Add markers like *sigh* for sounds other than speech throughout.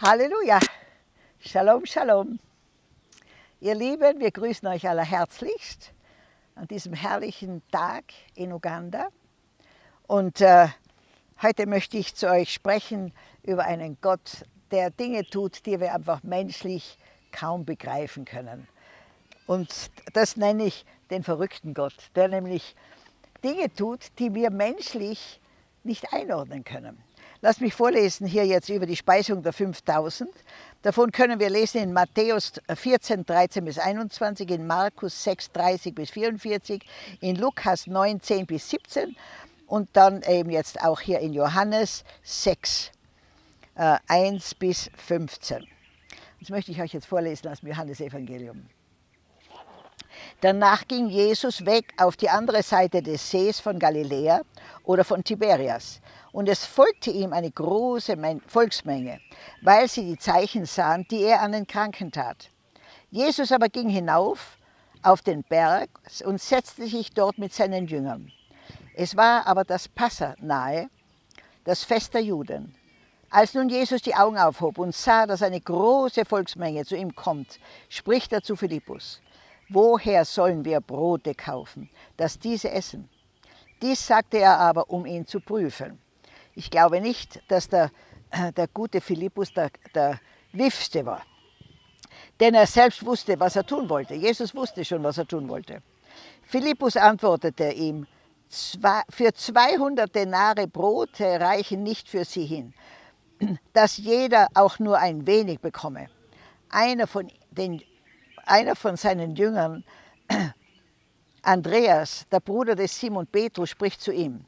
Halleluja! Shalom, Shalom! Ihr Lieben, wir grüßen euch aller herzlichst an diesem herrlichen Tag in Uganda. Und äh, heute möchte ich zu euch sprechen über einen Gott, der Dinge tut, die wir einfach menschlich kaum begreifen können. Und das nenne ich den verrückten Gott, der nämlich Dinge tut, die wir menschlich nicht einordnen können. Lass mich vorlesen hier jetzt über die Speisung der 5000. Davon können wir lesen in Matthäus 14, 13 bis 21, in Markus 6, 30 bis 44, in Lukas 9, 10 bis 17 und dann eben jetzt auch hier in Johannes 6, äh, 1 bis 15. Das möchte ich euch jetzt vorlesen aus dem Johannesevangelium. Danach ging Jesus weg auf die andere Seite des Sees von Galiläa oder von Tiberias und es folgte ihm eine große Volksmenge, weil sie die Zeichen sahen, die er an den Kranken tat. Jesus aber ging hinauf auf den Berg und setzte sich dort mit seinen Jüngern. Es war aber das Passa nahe, das Fest der Juden. Als nun Jesus die Augen aufhob und sah, dass eine große Volksmenge zu ihm kommt, spricht er zu Philippus, woher sollen wir Brote kaufen, dass diese essen? Dies sagte er aber, um ihn zu prüfen. Ich glaube nicht, dass der, äh, der gute Philippus der, der Wifste war. Denn er selbst wusste, was er tun wollte. Jesus wusste schon, was er tun wollte. Philippus antwortete ihm, für 200 Denare Brote reichen nicht für sie hin, *clears throat* dass jeder auch nur ein wenig bekomme. Einer von, den, einer von seinen Jüngern, *clears throat* Andreas, der Bruder des Simon Petrus, spricht zu ihm,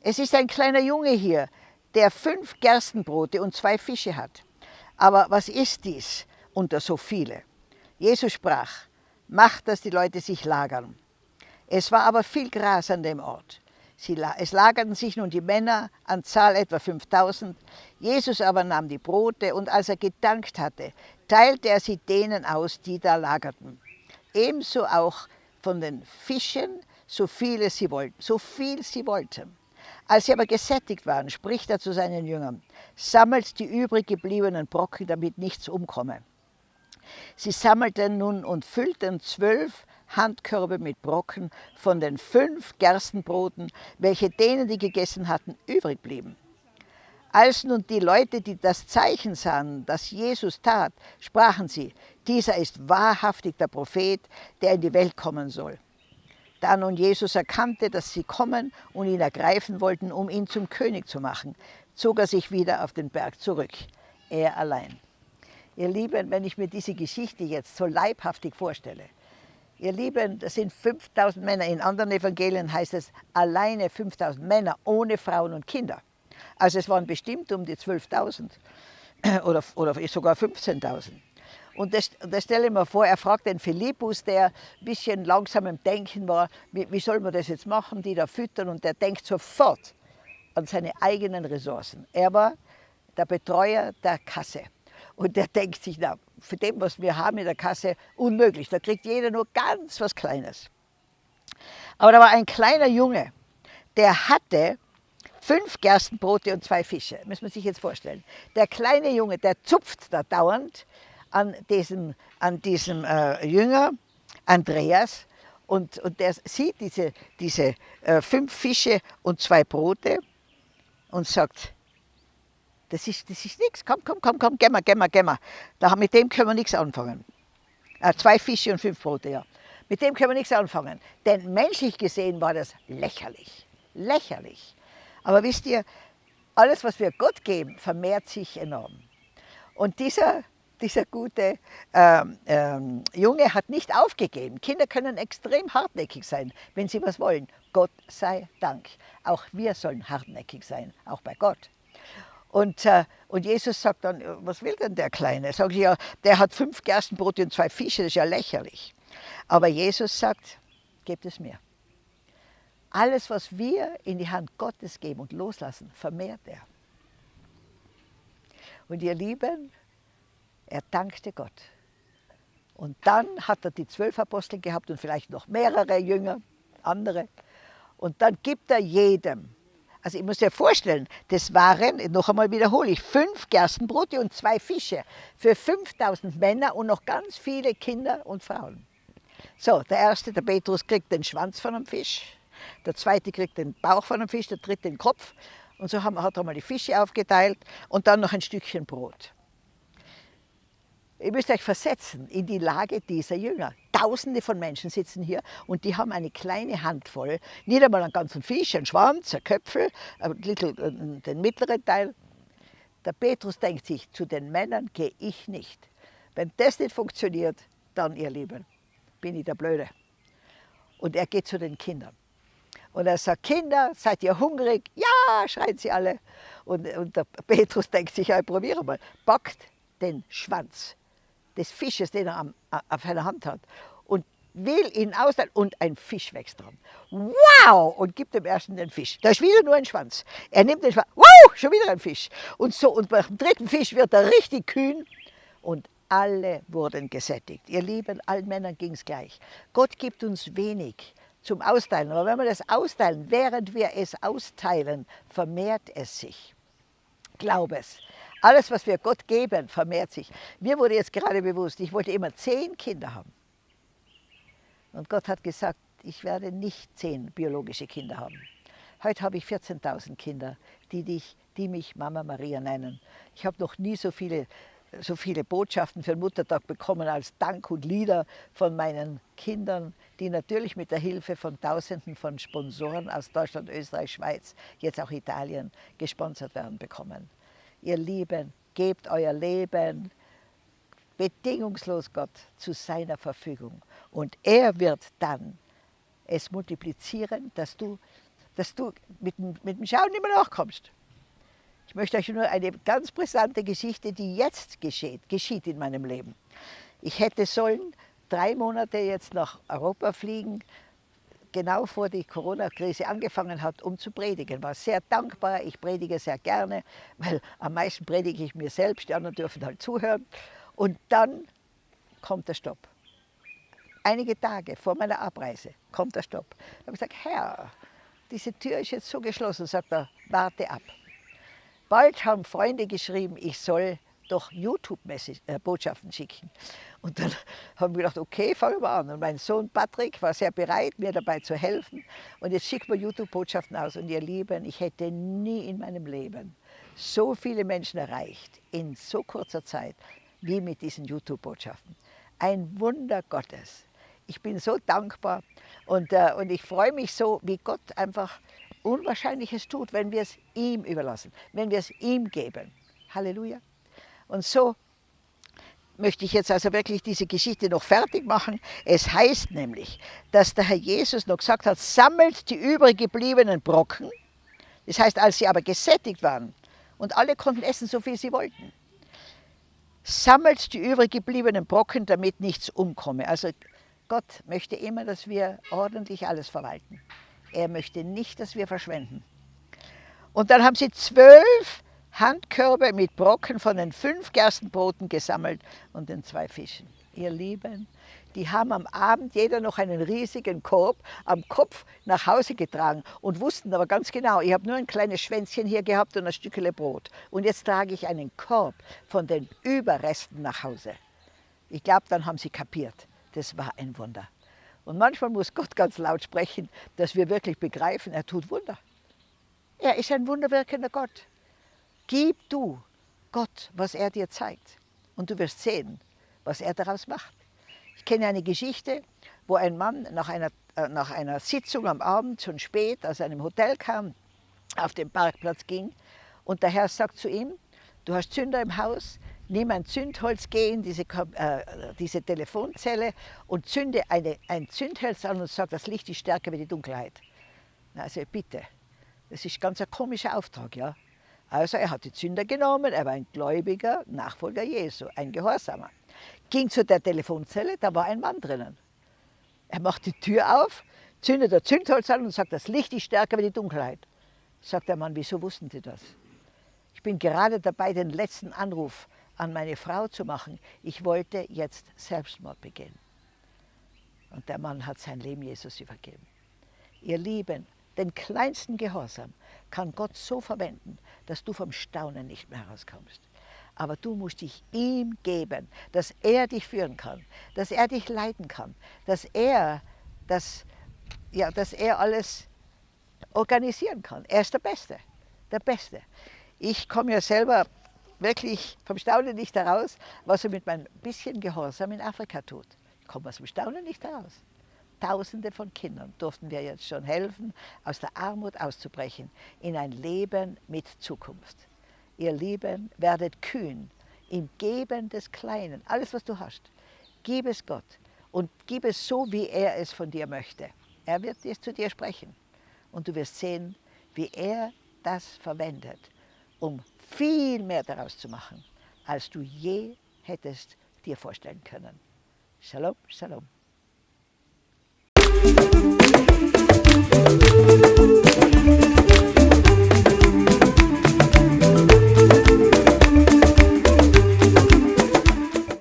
es ist ein kleiner Junge hier, der fünf Gerstenbrote und zwei Fische hat. Aber was ist dies unter so viele? Jesus sprach, macht, dass die Leute sich lagern. Es war aber viel Gras an dem Ort. Sie, es lagerten sich nun die Männer, an Zahl etwa 5000. Jesus aber nahm die Brote und als er gedankt hatte, teilte er sie denen aus, die da lagerten. Ebenso auch von den Fischen, so viele sie wollten, so viel sie wollten. Als sie aber gesättigt waren, spricht er zu seinen Jüngern, sammelt die übrig gebliebenen Brocken, damit nichts umkomme. Sie sammelten nun und füllten zwölf Handkörbe mit Brocken von den fünf Gerstenbroten, welche denen, die gegessen hatten, übrig blieben. Als nun die Leute, die das Zeichen sahen, das Jesus tat, sprachen sie, dieser ist wahrhaftig der Prophet, der in die Welt kommen soll. Da nun Jesus erkannte, dass sie kommen und ihn ergreifen wollten, um ihn zum König zu machen, zog er sich wieder auf den Berg zurück, er allein. Ihr Lieben, wenn ich mir diese Geschichte jetzt so leibhaftig vorstelle, ihr Lieben, das sind 5000 Männer, in anderen Evangelien heißt es alleine 5000 Männer, ohne Frauen und Kinder. Also es waren bestimmt um die 12.000 *clears throat* oder, oder sogar 15.000. Und das, das stelle ich mir vor, er fragt den Philippus, der ein bisschen langsam im Denken war, wie, wie soll man das jetzt machen, die da füttern, und der denkt sofort an seine eigenen Ressourcen. Er war der Betreuer der Kasse. Und der *laughs* denkt sich, na, für dem, was wir haben in der Kasse, unmöglich. Da kriegt jeder nur ganz was Kleines. Aber da war ein kleiner Junge, der hatte fünf Gerstenbrote und zwei Fische. Muss man sich jetzt vorstellen. Der kleine Junge, der zupft da dauernd an diesem, an diesem äh, Jünger, Andreas, und, und der sieht diese, diese äh, fünf Fische und zwei Brote und sagt, das ist, das ist nichts, komm, komm, komm, komm, geh mal, geh mal, geh mal. Da, mit dem können wir nichts anfangen. Äh, zwei Fische und fünf Brote, ja. Mit dem können wir nichts anfangen. Denn menschlich gesehen war das lächerlich. Lächerlich. Aber wisst ihr, alles, was wir Gott geben, vermehrt sich enorm. Und dieser dieser gute ähm, ähm, Junge hat nicht aufgegeben. Kinder können extrem hartnäckig sein, wenn sie was wollen. Gott sei Dank. Auch wir sollen hartnäckig sein, auch bei Gott. Und, äh, und Jesus sagt dann, was will denn der Kleine? Sag ich, ja, der hat fünf Gerstenbrote und zwei Fische, das ist ja lächerlich. Aber Jesus sagt, gebt es mir. Alles, was wir in die Hand Gottes geben und loslassen, vermehrt er. Und ihr Lieben, er dankte Gott. Und dann hat er die zwölf Apostel gehabt und vielleicht noch mehrere Jünger, andere. Und dann gibt er jedem Also ich muss dir vorstellen, das waren, noch einmal wiederhole ich, fünf Gerstenbrote und zwei Fische für 5000 Männer und noch ganz viele Kinder und Frauen. So, der erste, der Petrus, kriegt den Schwanz von einem Fisch, der zweite kriegt den Bauch von einem Fisch, der dritte den Kopf. Und so hat er mal die Fische aufgeteilt und dann noch ein Stückchen Brot. Ihr müsst euch versetzen in die Lage dieser Jünger. Tausende von Menschen sitzen hier und die haben eine kleine Handvoll, nicht einmal einen ganzen Fisch, einen Schwanz, ein Köpfel, ein little, den mittleren Teil. Der Petrus denkt sich, zu den Männern gehe ich nicht. Wenn das nicht funktioniert, dann, ihr Lieben, bin ich der Blöde. Und er geht zu den Kindern. Und er sagt, Kinder, seid ihr hungrig? Ja, schreien sie alle. Und, und der Petrus denkt sich, ja, probiere mal. Packt den Schwanz des Fisches, den er am, auf seiner Hand hat, und will ihn ausleihen und ein Fisch wächst dran. Wow! Und gibt dem ersten den Fisch. Da ist wieder nur ein Schwanz. Er nimmt den Schwanz. Wow! Schon wieder ein Fisch. Und so, und beim dritten Fisch wird er richtig kühn und alle wurden gesättigt. Ihr Lieben, allen Männern ging es gleich. Gott gibt uns wenig zum Austeilen. Aber wenn wir das austeilen, während wir es austeilen, vermehrt es sich. Glaub es. Alles, was wir Gott geben, vermehrt sich. Mir wurde jetzt gerade bewusst, ich wollte immer zehn Kinder haben. Und Gott hat gesagt, ich werde nicht zehn biologische Kinder haben. Heute habe ich 14.000 Kinder, die, dich, die mich Mama Maria nennen. Ich habe noch nie so viele, so viele Botschaften für den Muttertag bekommen als Dank und Lieder von meinen Kindern, die natürlich mit der Hilfe von Tausenden von Sponsoren aus Deutschland, Österreich, Schweiz, jetzt auch Italien gesponsert werden bekommen ihr Lieben, gebt euer Leben bedingungslos Gott zu seiner Verfügung. Und er wird dann es multiplizieren, dass du, dass du mit, mit dem Schauen mehr nachkommst. Ich möchte euch nur eine ganz brisante Geschichte, die jetzt geschieht, geschieht in meinem Leben. Ich hätte sollen drei Monate jetzt nach Europa fliegen, genau vor die Corona-Krise angefangen hat, um zu predigen. War sehr dankbar, ich predige sehr gerne, *laughs* weil am meisten predige ich mir selbst, die anderen dürfen halt zuhören. Und dann kommt der Stopp. Einige Tage vor meiner Abreise kommt der Stopp. Ich habe gesagt, Herr, diese Tür ist jetzt so geschlossen, sagt er, warte ab. Bald haben Freunde geschrieben, ich soll doch YouTube-Botschaften schicken. Und dann *laughs* haben wir gedacht, okay, fangen wir an. Und mein Sohn Patrick war sehr bereit, mir dabei zu helfen. Und jetzt schicken wir YouTube-Botschaften aus. Und ihr Lieben, ich hätte nie in meinem Leben so viele Menschen erreicht, in so kurzer Zeit, wie mit diesen YouTube-Botschaften. Ein Wunder Gottes. Ich bin so dankbar und, äh, und ich freue mich so, wie Gott einfach Unwahrscheinliches tut, wenn wir es ihm überlassen, wenn wir es ihm geben. Halleluja. Und so möchte ich jetzt also wirklich diese Geschichte noch fertig machen. Es heißt nämlich, dass der Herr Jesus noch gesagt hat, sammelt die übrig gebliebenen Brocken. Das heißt, als sie aber gesättigt waren und alle konnten essen, so viel sie wollten, sammelt die übrig gebliebenen Brocken, damit nichts umkomme. Also Gott möchte immer, dass wir ordentlich alles verwalten. Er möchte nicht, dass wir verschwenden. Und dann haben sie zwölf Handkörbe mit Brocken von den fünf Gerstenbroten gesammelt und den zwei Fischen. Ihr Lieben, die haben am Abend jeder noch einen riesigen Korb am Kopf nach Hause getragen und wussten aber ganz genau, ich habe nur ein kleines Schwänzchen hier gehabt und ein Stückchen Brot. Und jetzt trage ich einen Korb von den Überresten nach Hause. Ich glaube, dann haben sie kapiert. Das war ein Wunder. Und manchmal muss Gott ganz laut sprechen, dass wir wirklich begreifen, er tut Wunder. Er ist ein wunderwirkender Gott. Gib du Gott, was er dir zeigt. Und du wirst sehen, was er daraus macht. Ich kenne eine Geschichte, wo ein Mann nach einer, äh, nach einer Sitzung am Abend schon spät aus einem Hotel kam, auf den Parkplatz ging und der Herr sagt zu ihm, du hast Zünder im Haus, nimm ein Zündholz, geh in diese, äh, diese Telefonzelle und zünde eine, ein Zündholz an und sag, das Licht ist stärker wie die Dunkelheit. Also bitte, das ist ganz ein komischer Auftrag, ja. Also er hat die Zünder genommen, er war ein gläubiger Nachfolger Jesu, ein Gehorsamer. Ging zu der Telefonzelle, da war ein Mann drinnen. Er macht die Tür auf, zündet der Zündholz an und sagt, das Licht ist stärker wie die Dunkelheit. Sagt der Mann, wieso wussten Sie das? Ich bin gerade dabei, den letzten Anruf an meine Frau zu machen. Ich wollte jetzt Selbstmord begehen. Und der Mann hat sein Leben Jesus übergeben. Ihr Lieben, Den kleinsten Gehorsam kann Gott so verwenden, dass du vom Staunen nicht mehr herauskommst. Aber du musst dich ihm geben, dass er dich führen kann, dass er dich leiten kann, dass er, das, ja, dass er alles organisieren kann. Er ist der Beste, der Beste. Ich komme ja selber wirklich vom Staunen nicht heraus, was er mit meinem bisschen Gehorsam in Afrika tut. Ich komme aus dem Staunen nicht heraus. Tausende von Kindern durften wir jetzt schon helfen, aus der Armut auszubrechen in ein Leben mit Zukunft. Ihr Lieben, werdet kühn im Geben des Kleinen. Alles, was du hast, gib es Gott und gib es so, wie er es von dir möchte. Er wird es zu dir sprechen und du wirst sehen, wie er das verwendet, um viel mehr daraus zu machen, als du je hättest dir vorstellen können. Shalom, Shalom. Thank you.